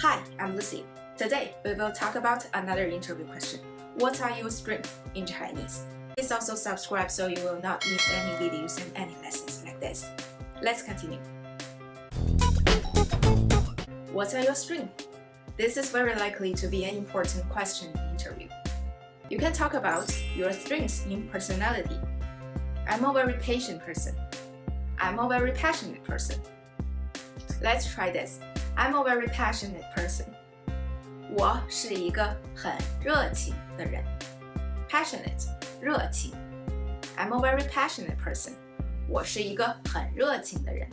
Hi, I'm Lucy. Today, we will talk about another interview question. What are your strengths in Chinese? Please also subscribe so you will not miss any videos and any lessons like this. Let's continue. What are your strengths? This is very likely to be an important question in interview. You can talk about your strengths in personality. I'm a very patient person. I'm a very passionate person. Let's try this. I'm a very passionate person. 我是一个很热情的人。Passionate，热情。I'm a very passionate person. 我是一个很热情的人。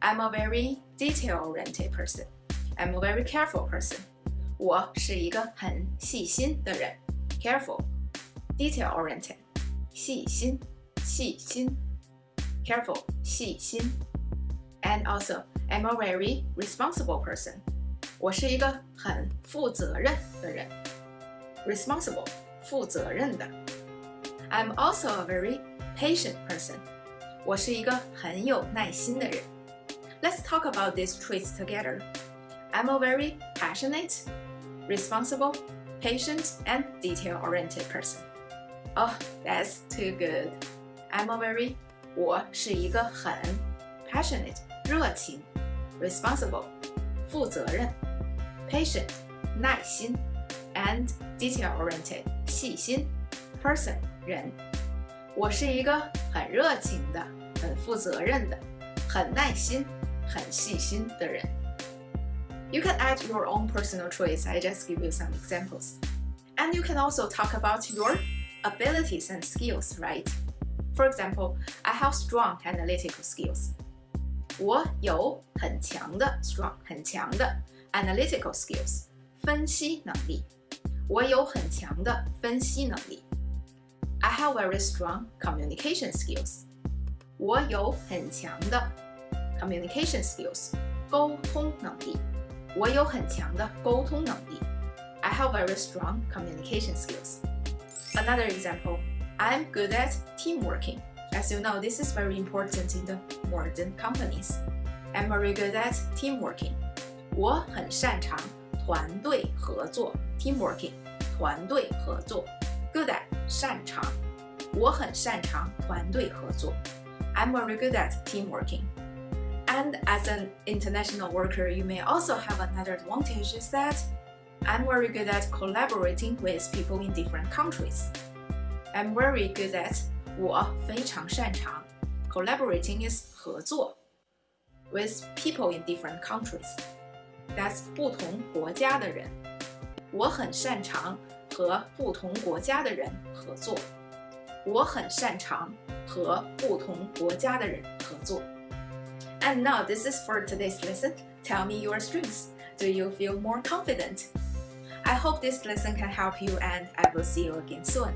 I'm a very detail-oriented person. I'm a very careful person. 我是一个很细心的人。Careful, detail-oriented，细心，细心。Careful，细心。 And also I'm a very responsible person. 我是一个很负责任的人。Responsible，负责任的。I'm also a very patient person. 我是一个很有耐心的人。Let's talk about these traits together. I'm a very passionate, responsible, patient, and detail-oriented person. Oh, that's too good. I'm a very 我是一个很 passionate 热情 responsible 负责任 patient 耐心 and detail oriented 细心 person 人。我是一个很热情的、很负责任的、很耐心、很细心的人。You can add your own personal traits. I just give you some examples. And you can also talk about your abilities and skills, right? For example, I have strong analytical skills. 我有很强的 strong 很强的 analytical skills 分析能力。我有很强的分析能力。I have very strong communication skills. 我有很强的 communication skills 沟通能力。我有很强的沟通能力。I have very strong communication skills. Another example, I'm good at team working. As you know, this is very important in the modern companies. I'm very good at team working. 我很擅长团队合作 team working 团队合作 good at 擅长我很擅长团队合作 I'm very good at team working and as an international worker you may also have another advantage is that I'm very good at collaborating with people in different countries I'm very good at 我非常擅长 collaborating is 合作 with people in different countries. That's 不同国家的人。我很擅长和不同国家的人合作。我很擅长和不同国家的人合作。And now this is for today's lesson. Tell me your strengths. Do you feel more confident? I hope this lesson can help you and I will see you again soon.